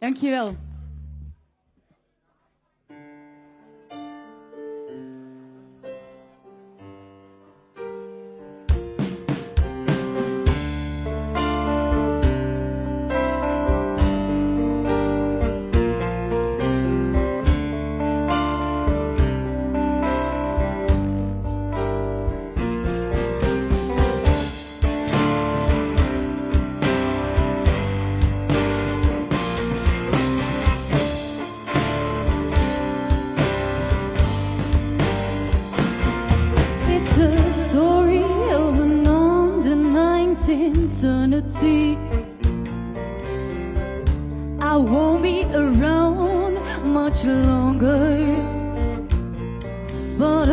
Dankjewel. Eternity. I won't be around much longer, but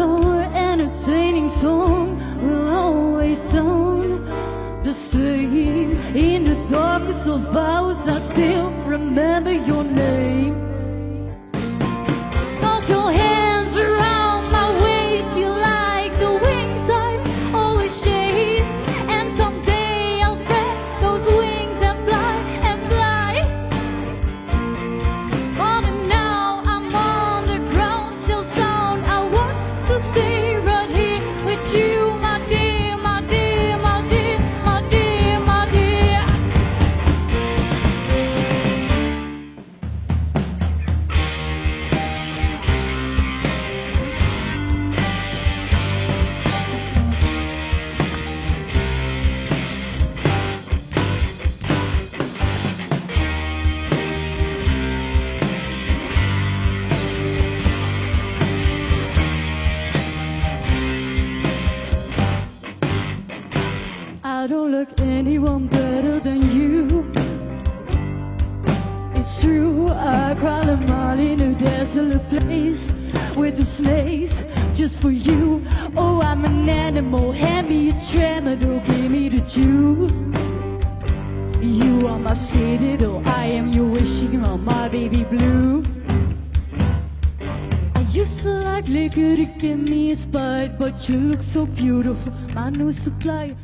I don't look anyone better than you. It's true, I cry a mile in a desolate place with the snakes just for you. Oh, I'm an animal, hand me a tremor, don't give me the juice. You are my citadel, I am your wishing on my baby blue. I used to like liquor to give me inspired, but you look so beautiful, my new supplier.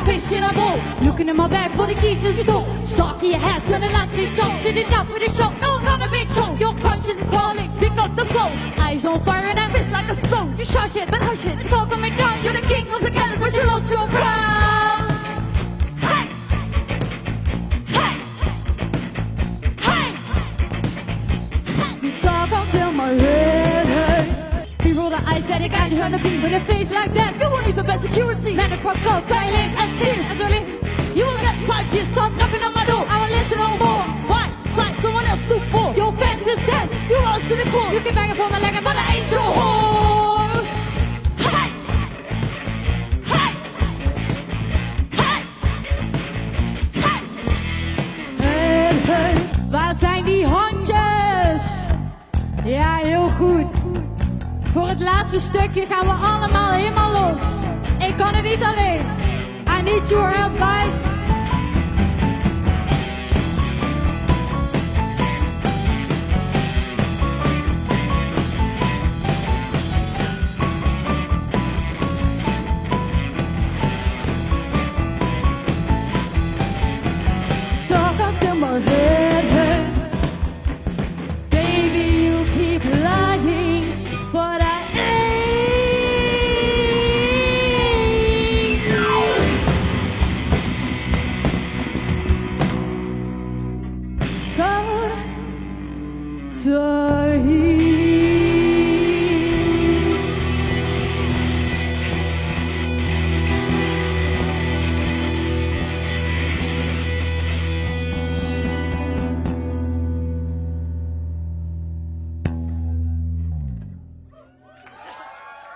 A fish in a bowl. Looking in my bag for the keys to the door. Stock your hat, turn the lights to top. Sit it up with a shot, no gonna be show. Your conscience is calling, pick up the phone. Eyes on fire and I'm miss like a stone. You shush it, but hush it, it's all coming down. You're the king of the gallery, but you lost your crown. Hey! Hey! Hey! You talk until my head hurts. You roll the eyes that you can't hear the beat with a face like that. You won't even best go violent as this, and you will get up knocking on my door. I won't listen no more. Why? Fight someone else to for. Your fence is dead. You are to the core. You can bang for my leg, but I ain't your whore. Hey! Hey! Hey! Hey! Hey, hey. Waar zijn die handjes? Ja, heel goed. Voor het laatste stukje gaan we allemaal helemaal los. I need your help,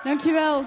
Dankjewel.